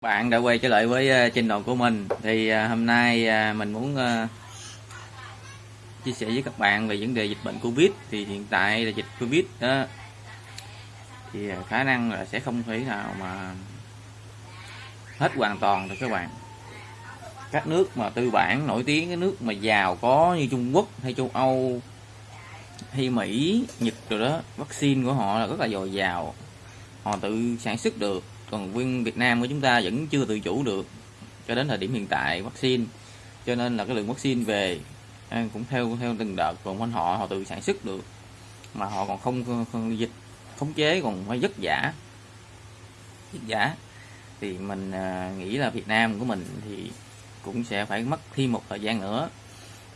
bạn đã quay trở lại với ờ, channel của mình. Thì ờ, hôm nay ờ, mình muốn ờ, chia sẻ với các bạn về vấn đề dịch bệnh covid. Thì hiện tại là dịch covid đó thì khả năng là sẽ không thể nào mà hết hoàn toàn được các bạn. Các nước mà tư bản nổi tiếng cái nước mà giàu có như Trung Quốc hay châu Âu hay Mỹ Nhật rồi đó vaccine của họ là rất là dồi dào. Họ tự sản xuất được còn nguyên Việt Nam của chúng ta vẫn chưa tự chủ được cho đến thời điểm hiện tại vaccine. Cho nên là cái lượng vaccine về à, cũng theo theo từng đợt. Còn quanh họ họ tự sản xuất được. Mà họ còn không, không dịch khống chế còn phải vất giả vất giả thì mình à, nghĩ là Việt Nam của mình thì cũng sẽ phải mất thêm một thời gian nữa.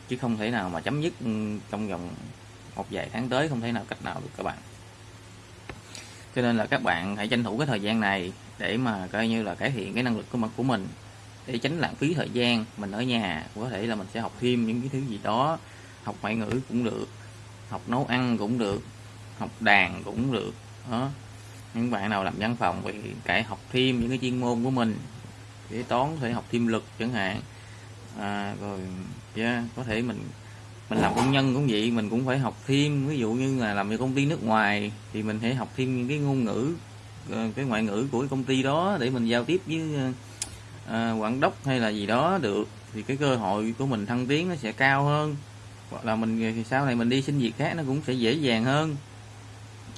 Chứ không thể nào mà chấm dứt ừ, trong vòng một vài tháng tới. Không thể nào cách nào được các bạn. Cho nên là các bạn hãy tranh thủ cái thời gian này để mà coi như là cải thiện cái năng lực của mặt của mình để tránh lãng phí thời gian mình ở nhà. Có thể là mình sẽ học thêm những cái thứ gì đó học ngoại ngữ cũng được học nấu ăn cũng được học đàn cũng được đó. Những bạn nào làm văn phòng thì cải học thêm những cái chuyên môn của mình kế toán có thể học thêm lực chẳng hạn. À, rồi yeah, có thể mình mình làm công nhân cũng vậy mình cũng phải học thêm. Ví dụ như là làm cho công ty nước ngoài thì mình phải học thêm những cái ngôn ngữ Ờ, cái ngoại ngữ của công ty đó để mình giao tiếp với à, quản đốc hay là gì đó được thì cái cơ hội của mình thăng tiến nó sẽ cao hơn. Hoặc là mình thì sau này mình đi xin việc khác nó cũng sẽ dễ dàng hơn.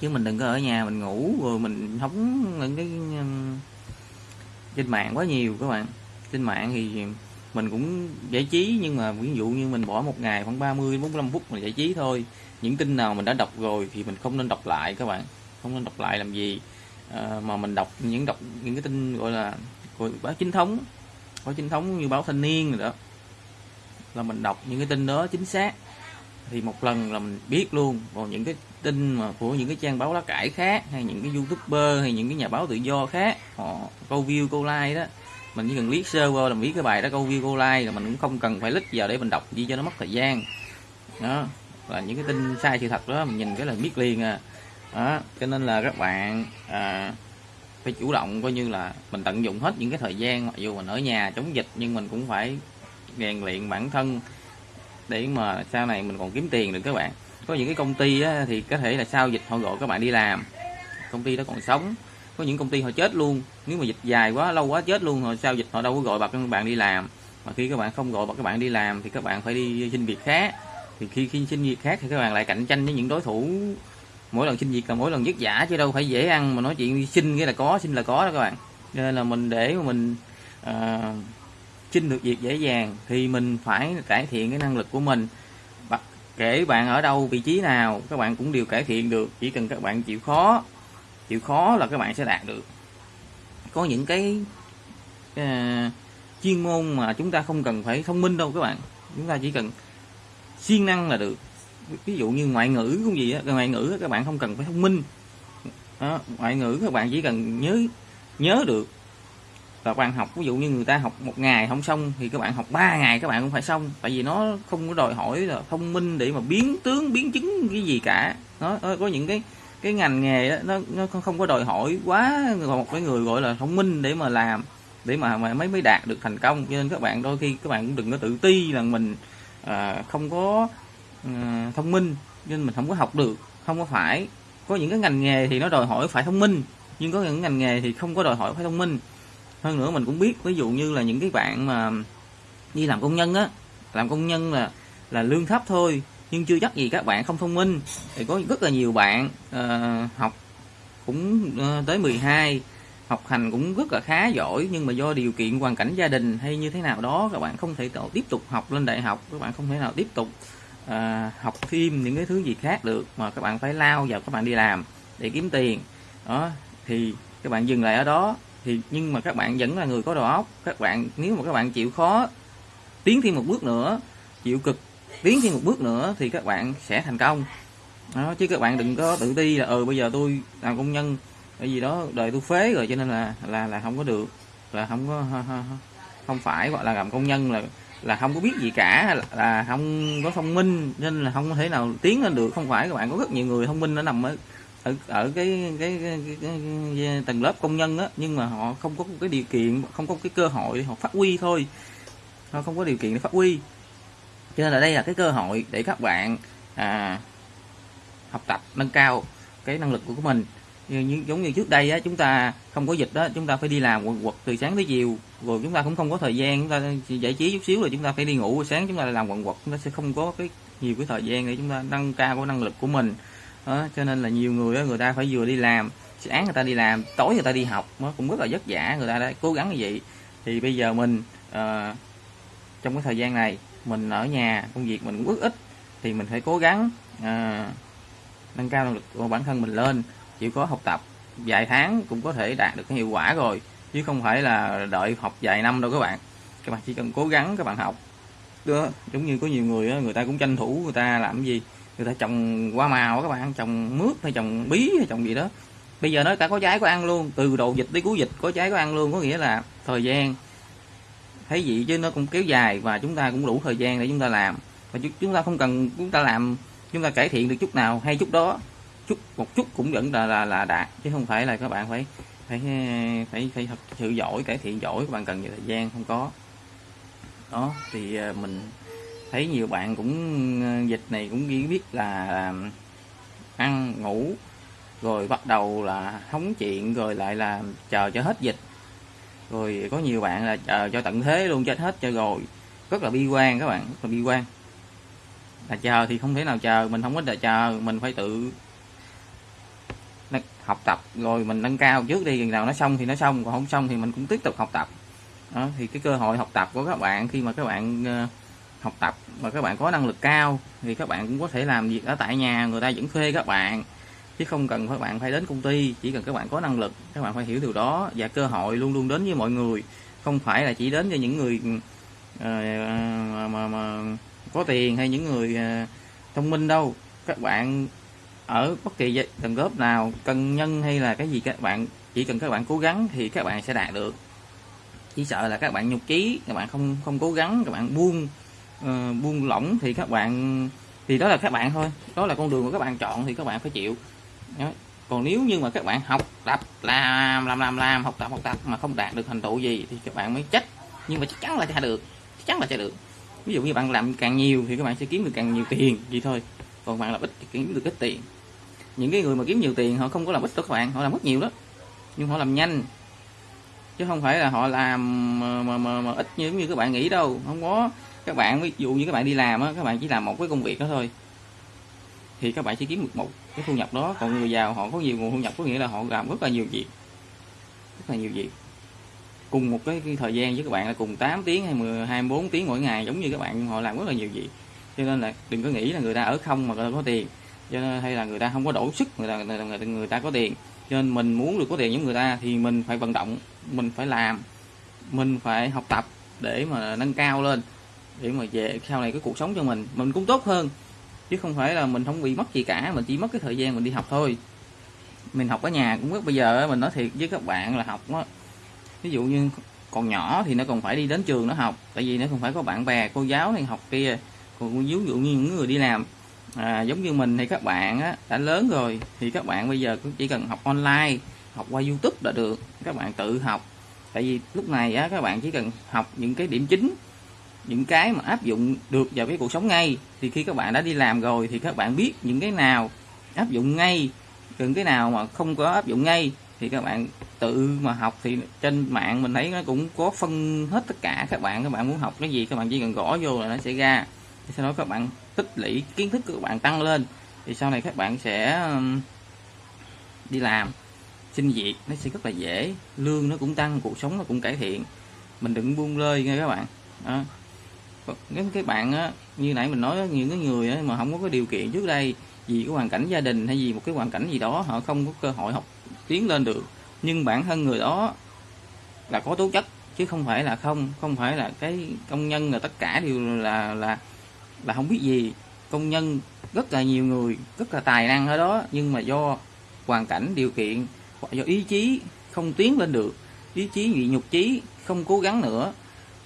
Chứ mình đừng có ở nhà mình ngủ rồi mình hóng những cái trên mạng quá nhiều các bạn. Trên mạng thì mình cũng giải trí nhưng mà ví dụ như mình bỏ một ngày khoảng 30 45 phút mình giải trí thôi. Những tin nào mình đã đọc rồi thì mình không nên đọc lại các bạn. Không nên đọc lại làm gì à, mà mình đọc những đọc những cái tin gọi là gọi báo chính thống báo chính thống như báo thanh niên rồi đó là mình đọc những cái tin đó chính xác. Thì một lần là mình biết luôn còn những cái tin mà của những cái trang báo lá cải khác hay những cái youtuber hay những cái nhà báo tự do khác họ câu view câu like đó mình chỉ cần liếc sơ qua là biết cái bài đó câu view câu like là mình cũng không cần phải lít vào để mình đọc gì cho nó mất thời gian. Đó là những cái tin sai sự thật đó mình nhìn cái là biết liền à đó cho nên là các bạn à, phải chủ động coi như là mình tận dụng hết những cái thời gian mặc dù mình ở nhà chống dịch nhưng mình cũng phải rèn luyện bản thân để mà sau này mình còn kiếm tiền được các bạn. Có những cái công ty á, thì có thể là sau dịch họ gọi các bạn đi làm. Công ty đó còn sống. Có những công ty họ chết luôn. Nếu mà dịch dài quá lâu quá chết luôn rồi sau dịch họ đâu có gọi bà các bạn đi làm. Mà khi các bạn không gọi bà các bạn đi làm thì các bạn phải đi xin việc khác. Thì khi khi xin việc khác thì các bạn lại cạnh tranh với những đối thủ mỗi lần xin việc là mỗi lần vất giả chứ đâu phải dễ ăn mà nói chuyện xin cái là có xin là có đó các bạn. Nên là mình để mà mình uh, xin được việc dễ dàng thì mình phải cải thiện cái năng lực của mình. Kể bạn ở đâu vị trí nào các bạn cũng đều cải thiện được. Chỉ cần các bạn chịu khó chịu khó là các bạn sẽ đạt được. Có những cái uh, chuyên môn mà chúng ta không cần phải thông minh đâu các bạn. Chúng ta chỉ cần siêng năng là được ví dụ như ngoại ngữ cũng gì á ngoại ngữ các bạn không cần phải thông minh. Đó, ngoại ngữ các bạn chỉ cần nhớ nhớ được. Và bạn học ví dụ như người ta học một ngày không xong thì các bạn học 3 ngày các bạn cũng phải xong. Tại vì nó không có đòi hỏi là thông minh để mà biến tướng biến chứng cái gì cả. Nó ờ, có những cái cái ngành nghề đó, nó nó không có đòi hỏi quá một cái người gọi là thông minh để mà làm để mà mà mới mới đạt được thành công. Cho nên các bạn đôi khi các bạn cũng đừng có tự ti là mình à, không có Ừ, thông minh nên mình không có học được không có phải. Có những cái ngành nghề thì nó đòi hỏi phải thông minh nhưng có những ngành nghề thì không có đòi hỏi phải thông minh. Hơn nữa mình cũng biết ví dụ như là những cái bạn mà đi làm công nhân á làm công nhân là là lương thấp thôi nhưng chưa chắc gì các bạn không thông minh. Thì có rất là nhiều bạn uh, học cũng uh, tới 12 học hành cũng rất là khá giỏi nhưng mà do điều kiện hoàn cảnh gia đình hay như thế nào đó các bạn không thể tiếp tục học lên đại học các bạn không thể nào tiếp tục à, học thêm những cái thứ gì khác được mà các bạn phải lao vào các bạn đi làm để kiếm tiền. Đó thì các bạn dừng lại ở đó. Thì nhưng mà các bạn vẫn là người có đầu óc. Các bạn nếu mà các bạn chịu khó tiến thêm một bước nữa chịu cực tiến thêm một bước nữa thì các bạn sẽ thành công. Đó, chứ các bạn đừng có tự ti là ừ bây giờ tôi làm công nhân cái gì đó đời tôi phế rồi cho nên là là là không có được là không có không phải gọi là làm công nhân là là không có biết gì cả là, không có thông minh nên là không có thể nào tiến lên được. Không phải các bạn có rất nhiều người thông minh nó nằm ở ở ở cái cái, cái, cái, cái, cái tầng lớp công nhân á nhưng mà họ không có cái điều kiện không có cái cơ hội để họ phát huy thôi. Họ không có điều kiện để phát huy. Cho nên là đây là cái cơ hội để các bạn à, học tập nâng cao cái năng lực của mình như, giống như trước đây á chúng ta không có dịch đó chúng ta phải đi làm quần quật từ sáng tới chiều. Rồi chúng ta cũng không có thời gian chúng ta giải trí chút xíu rồi chúng ta phải đi ngủ. Sáng chúng ta làm quần quật chúng ta sẽ không có cái nhiều cái thời gian để chúng ta nâng cao cái năng lực của mình. Đó, cho nên là nhiều người đó, người ta phải vừa đi làm sáng người ta đi làm tối người ta đi học nó cũng rất là vất vả. Người ta đã cố gắng như vậy. Thì bây giờ mình uh, trong cái thời gian này mình ở nhà công việc mình cũng rất ít thì mình phải cố gắng uh, nâng cao năng lực của bản thân mình lên chỉ có học tập vài tháng cũng có thể đạt được cái hiệu quả rồi chứ không phải là đợi học vài năm đâu các bạn. Các bạn chỉ cần cố gắng các bạn học. Đó giống như có nhiều người đó, người ta cũng tranh thủ người ta làm cái gì người ta trồng hoa màu các bạn trồng mướp hay trồng bí hay trồng gì đó. Bây giờ nó cả có trái có ăn luôn từ đầu dịch tới cuối dịch có trái có ăn luôn có nghĩa là thời gian. Thấy gì chứ nó cũng kéo dài và chúng ta cũng đủ thời gian để chúng ta làm. Và chúng ta không cần chúng ta làm chúng ta cải thiện được chút nào hay chút đó chút một chút cũng vẫn là là, là đạt chứ không phải là các bạn phải phải phải phải thật sự giỏi cải thiện giỏi các bạn cần nhiều thời gian không có. Đó thì à, mình thấy nhiều bạn cũng à, dịch này cũng ghi biết là à, ăn ngủ rồi bắt đầu là hóng chuyện rồi lại là chờ cho hết dịch. Rồi có nhiều bạn là chờ cho tận thế luôn chết hết cho rồi. Rất là bi quan các bạn rất là bi quan. Là chờ thì không thể nào chờ mình không có thể chờ mình phải tự học tập rồi mình nâng cao trước đi chừng nào nó xong thì nó xong còn không xong thì mình cũng tiếp tục học tập. Đó, thì cái cơ hội học tập của các bạn khi mà các bạn ờ, học tập mà các bạn có năng lực cao thì các bạn cũng có thể làm việc ở tại nhà người ta vẫn thuê các bạn. Chứ không cần các bạn phải đến công ty chỉ cần các bạn có năng lực các bạn phải hiểu điều đó và cơ hội luôn luôn đến với mọi người. Không phải là chỉ đến cho những người uh, mà, mà, mà có tiền hay những người uh, thông minh đâu. Các bạn ở bất kỳ tầng lớp nào cân nhân hay là cái gì các bạn chỉ cần các bạn cố gắng thì các bạn sẽ đạt được chỉ sợ là các bạn nhục trí các bạn không không cố gắng các bạn buông uh, buông lỏng thì các bạn thì đó là các bạn thôi đó là con đường của các bạn chọn thì các bạn phải chịu đó. còn nếu như mà các bạn học tập làm làm làm làm học tập học tập mà không đạt được thành tựu gì thì các bạn mới trách nhưng mà chắc chắn là sẽ được chắc chắn là sẽ được ví dụ như bạn làm càng nhiều thì các bạn sẽ kiếm được càng nhiều tiền vậy thôi còn bạn làm ít thì kiếm được ít tiền những cái người mà kiếm nhiều tiền họ không có làm ít đâu các bạn họ làm rất nhiều đó. Nhưng họ làm nhanh. Chứ không phải là họ làm mà, mà, mà, mà ít như như các bạn nghĩ đâu. Không có. Các bạn ví dụ như các bạn đi làm á các bạn chỉ làm một cái công việc đó thôi. Thì các bạn chỉ kiếm được một cái thu nhập đó. Còn người giàu họ có nhiều nguồn thu nhập có nghĩa là họ làm rất là nhiều việc. Rất là nhiều việc. Cùng một cái, cái thời gian với các bạn là cùng 8 tiếng hay 10, 24 tiếng mỗi ngày giống như các bạn họ làm rất là nhiều việc. Cho nên là đừng có nghĩ là người ta ở không mà người ta có tiền cho nên hay là người ta không có đủ sức người ta người ta, người ta, người ta có tiền. Cho nên mình muốn được có tiền giống người ta thì mình phải vận động mình phải làm mình phải học tập để mà nâng cao lên để mà về sau này cái cuộc sống cho mình. Mình cũng tốt hơn chứ không phải là mình không bị mất gì cả mình chỉ mất cái thời gian mình đi học thôi. Mình học ở nhà cũng rất bây giờ mình nói thiệt với các bạn là học đó. ví dụ như còn nhỏ thì nó còn phải đi đến trường nó học tại vì nó còn phải có bạn bè cô giáo này học kia còn ví dụ như những người đi làm à, giống như mình thì các bạn á, đã lớn rồi thì các bạn bây giờ cũng chỉ cần học online học qua youtube là được. Các bạn tự học. Tại vì lúc này á, các bạn chỉ cần học những cái điểm chính những cái mà áp dụng được vào cái cuộc sống ngay. Thì khi các bạn đã đi làm rồi thì các bạn biết những cái nào áp dụng ngay những cái nào mà không có áp dụng ngay. Thì các bạn tự mà học thì trên mạng mình thấy nó cũng có phân hết tất cả. Các bạn các bạn muốn học cái gì các bạn chỉ cần gõ vô là nó sẽ ra thì sau đó các bạn tích lũy kiến thức của các bạn tăng lên. Thì sau này các bạn sẽ um, đi làm xin việc nó sẽ rất là dễ. Lương nó cũng tăng cuộc sống nó cũng cải thiện. Mình đừng buông lơi nghe các bạn. Đó. nếu các bạn á, như nãy mình nói những cái người á, mà không có cái điều kiện trước đây vì cái hoàn cảnh gia đình hay gì một cái hoàn cảnh gì đó họ không có cơ hội học tiến lên được. Nhưng bản thân người đó là có tố chất chứ không phải là không không phải là cái công nhân là tất cả đều là là là không biết gì. Công nhân rất là nhiều người, rất là tài năng ở đó, nhưng mà do hoàn cảnh điều kiện, hoặc do ý chí không tiến lên được, ý chí bị nhục chí, không cố gắng nữa,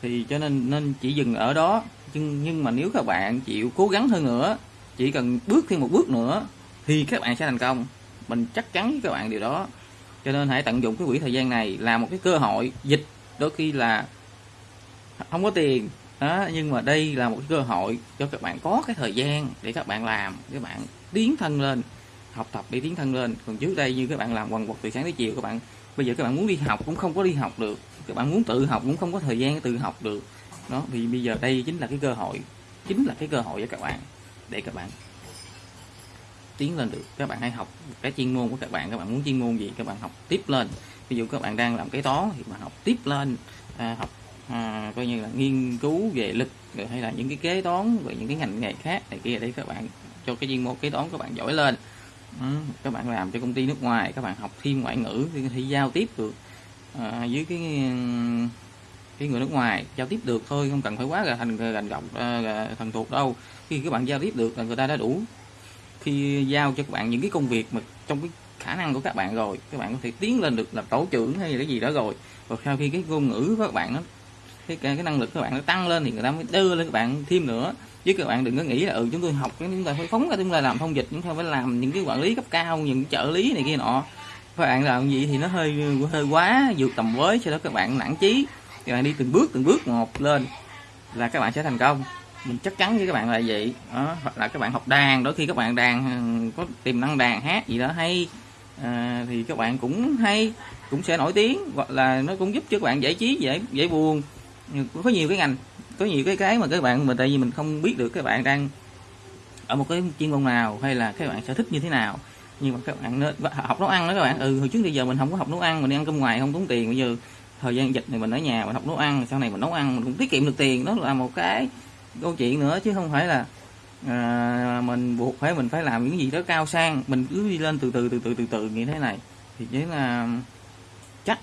thì cho nên nên chỉ dừng ở đó. Nhưng nhưng mà nếu các bạn chịu cố gắng hơn nữa, chỉ cần bước thêm một bước nữa, thì các bạn sẽ thành công. Mình chắc chắn với các bạn điều đó. Cho nên hãy tận dụng cái quỹ thời gian này là một cái cơ hội. Dịch đôi khi là không có tiền đó nhưng mà đây là một cơ hội cho các bạn có cái thời gian để các bạn làm các bạn tiến thân lên học tập để tiến thân lên. Còn trước đây như các bạn làm quần quật từ sáng tới chiều các bạn bây giờ các bạn muốn đi học cũng không có đi học được. Các bạn muốn tự học cũng không có thời gian tự học được. Đó thì bây giờ đây chính là cái cơ hội chính là cái cơ hội cho các bạn để các bạn tiến lên được. Các bạn hãy học cái chuyên môn của các bạn các bạn muốn chuyên môn gì các bạn học tiếp lên. Ví dụ các bạn đang làm cái toán thì bạn học tiếp lên à, học à, coi như là nghiên cứu về lịch rồi hay là những cái kế toán về những cái ngành nghề khác này kia để các bạn cho cái chuyên môn kế toán các bạn giỏi lên. Ừ, các bạn làm cho công ty nước ngoài các bạn học thêm ngoại ngữ thì thì giao tiếp được à, với cái cái người nước ngoài giao tiếp được thôi không cần phải quá là thành gành gọc thành thần thuộc đâu. Khi các bạn giao tiếp được là người ta đã đủ khi giao cho các bạn những cái công việc mà trong cái khả năng của các bạn rồi các bạn có thể tiến lên được là tổ trưởng hay là cái gì đó rồi. Rồi sau khi cái ngôn ngữ của các bạn nó cái, cái năng lực các bạn nó tăng lên thì người ta mới đưa lên các bạn thêm nữa chứ các bạn đừng có nghĩ là ừ chúng tôi học chúng ta phải phóng ra chúng ta làm thông dịch chúng ta phải làm những cái quản lý cấp cao những trợ lý này kia nọ các bạn làm gì thì nó hơi hơi quá vượt tầm với cho đó các bạn nản chí các bạn đi từng bước từng bước một lên là các bạn sẽ thành công mình chắc chắn với các bạn là vậy đó. hoặc là các bạn học đàn đôi khi các bạn đàn có tiềm năng đàn hát gì đó hay à, thì các bạn cũng hay cũng sẽ nổi tiếng hoặc là nó cũng giúp cho các bạn giải trí dễ dễ buồn có nhiều cái ngành có nhiều cái cái mà các bạn mà tại vì mình không biết được các bạn đang ở một cái chuyên môn nào hay là các bạn sở thích như thế nào. Nhưng mà các bạn nên học nấu ăn đó các bạn. Ừ hồi trước bây giờ mình không có học nấu ăn mình đi ăn cơm ngoài không tốn tiền. Bây giờ thời gian dịch này mình ở nhà mình học nấu ăn sau này mình nấu ăn mình cũng tiết kiệm được tiền. Đó là một cái câu chuyện nữa chứ không phải là à, mình buộc phải mình phải làm những gì đó cao sang. Mình cứ đi lên từ từ từ từ từ từ như thế này. Thì chính là chắc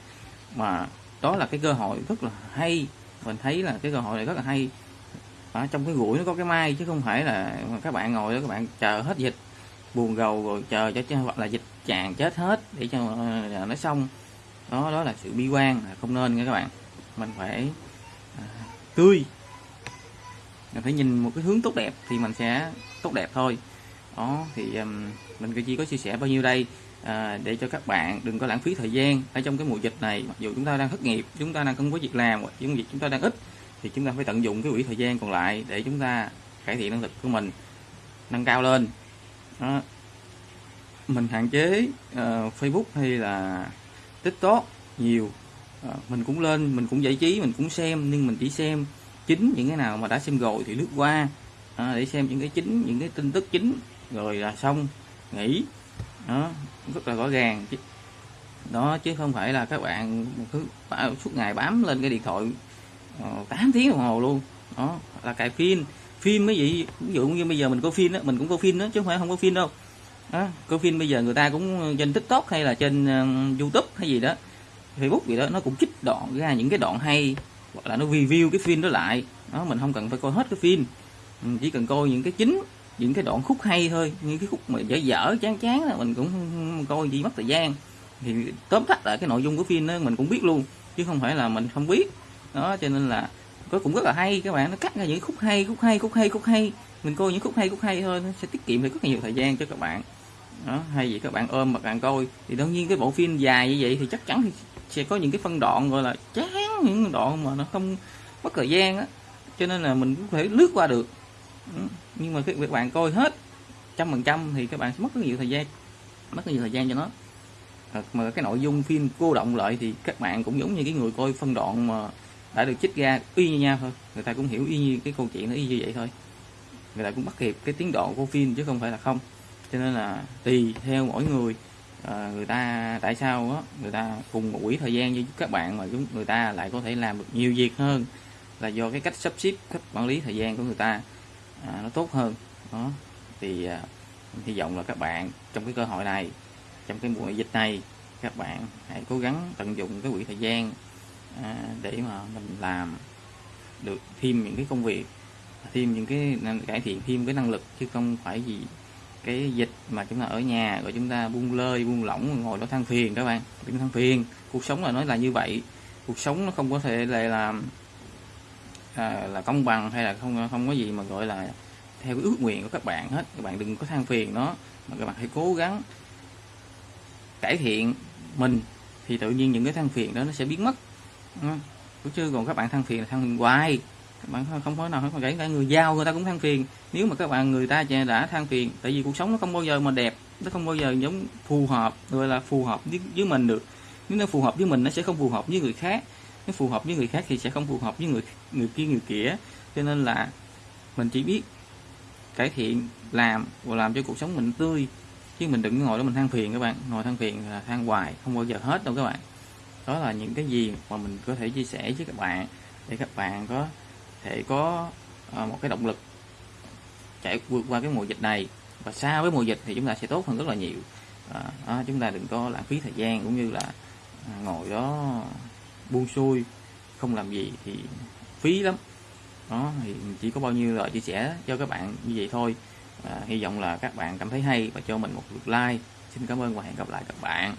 mà đó là cái cơ hội rất là hay mình thấy là cái cơ hội này rất là hay. Ở trong cái gũi nó có cái mai chứ không phải là các bạn ngồi đó các bạn chờ hết dịch buồn gầu rồi chờ cho hoặc là dịch chàng chết hết để cho ờ, nó xong. Đó đó là sự bi quan không nên nha các bạn. Mình phải à, tươi. Mình phải nhìn một cái hướng tốt đẹp thì mình sẽ tốt đẹp thôi. Đó thì um, mình chỉ có chia sẻ bao nhiêu đây? À, để cho các bạn đừng có lãng phí thời gian ở trong cái mùa dịch này. Mặc dù chúng ta đang thất nghiệp chúng ta đang không có việc làm hoặc những việc chúng ta đang ít thì chúng ta phải tận dụng cái quỹ thời gian còn lại để chúng ta cải thiện năng lực của mình nâng cao lên. Đó. mình hạn chế uh, Facebook hay là tiktok nhiều. Uh, mình cũng lên mình cũng giải trí mình cũng xem nhưng mình chỉ xem chính những cái nào mà đã xem rồi thì lướt qua. Uh, để xem những cái chính những cái tin tức chính rồi là xong nghỉ. Đó rất là rõ ràng. Đó chứ không phải là các bạn cứ suốt ngày bám lên cái điện thoại ờ, 8 tiếng đồng hồ luôn. Đó là cài phim phim mới vậy ví dụ như bây giờ mình có phim đó mình cũng có phim đó chứ không phải không có phim đâu. Đó, có phim bây giờ người ta cũng trên tiktok hay là trên uh, youtube hay gì đó facebook gì đó nó cũng chích đoạn ra những cái đoạn hay hoặc là nó review cái phim đó lại. Đó mình không cần phải coi hết cái phim mình ừ, chỉ cần coi những cái chính những cái đoạn khúc hay thôi như cái khúc mà dở dở, chán chán là mình cũng coi gì mất thời gian. Thì tóm tắt lại cái nội dung của phim đó mình cũng biết luôn, chứ không phải là mình không biết. Đó, cho nên là có cũng rất là hay, các bạn, nó cắt ra những khúc hay khúc hay khúc hay khúc hay. Mình coi những khúc hay khúc hay thôi, nó sẽ tiết kiệm được rất nhiều thời gian cho các bạn. Đó, hay gì các bạn ôm mà bạn coi. Thì đương nhiên cái bộ phim dài như vậy thì chắc chắn thì sẽ có những cái phân đoạn gọi là chán, những đoạn mà nó không mất thời gian á. Cho nên là mình cũng phải lướt qua được. Ừ. nhưng mà các bạn coi hết trăm phần trăm thì các bạn sẽ mất rất nhiều thời gian mất rất nhiều thời gian cho nó. Ờ, mà cái nội dung phim cô động lại thì các bạn cũng giống như cái người coi phân đoạn mà đã được chích ra y như nhau thôi. Người ta cũng hiểu y như cái câu chuyện nó y như vậy thôi. Người ta cũng bắt kịp cái tiến độ của phim chứ không phải là không. Cho nên là tùy theo mỗi người à, người ta tại sao á người ta cùng một quỹ thời gian với các bạn mà chúng người ta lại có thể làm được nhiều việc hơn là do cái cách sắp xếp cách quản lý thời gian của người ta à, nó tốt hơn. Đó. Thì à, hy vọng là các bạn trong cái cơ hội này trong cái mùa dịch này các bạn hãy cố gắng tận dụng cái quỹ thời gian à, để mà mình làm được thêm những cái công việc thêm những cái cải thiện thêm cái năng lực chứ không phải gì cái dịch mà chúng ta ở nhà rồi chúng ta buông lơi buông lỏng ngồi đó than phiền các bạn. Đừng than phiền. Cuộc sống là nói là như vậy. Cuộc sống nó không có thể là làm à, là công bằng hay là không không có gì mà gọi là theo cái ước nguyện của các bạn hết. Các bạn đừng có than phiền nó mà các bạn hãy cố gắng cải thiện mình thì tự nhiên những cái than phiền đó nó sẽ biến mất. Cũng chứ? Còn các bạn than phiền là than phiền hoài. Các bạn không có nào không kể cả người giao người ta cũng than phiền. Nếu mà các bạn người ta đã than phiền tại vì cuộc sống nó không bao giờ mà đẹp nó không bao giờ giống phù hợp gọi là phù hợp với, với mình được. Nếu nó phù hợp với mình nó sẽ không phù hợp với người khác nếu phù hợp với người khác thì sẽ không phù hợp với người người kia người kia. Cho nên là mình chỉ biết cải thiện làm và làm cho cuộc sống mình tươi. Chứ mình đừng ngồi đó mình than phiền các bạn. Ngồi than phiền là than hoài không bao giờ hết đâu các bạn. Đó là những cái gì mà mình có thể chia sẻ với các bạn để các bạn có thể có ờ, một cái động lực chạy vượt qua cái mùa dịch này. Và sau với mùa dịch thì chúng ta sẽ tốt hơn rất là nhiều. À, chúng ta đừng có lãng phí thời gian cũng như là ngồi đó buông xuôi không làm gì thì phí lắm. Đó thì chỉ có bao nhiêu lời chia sẻ cho các bạn như vậy thôi. À, hy vọng là các bạn cảm thấy hay và cho mình một lượt like. Xin cảm ơn và hẹn gặp lại các bạn.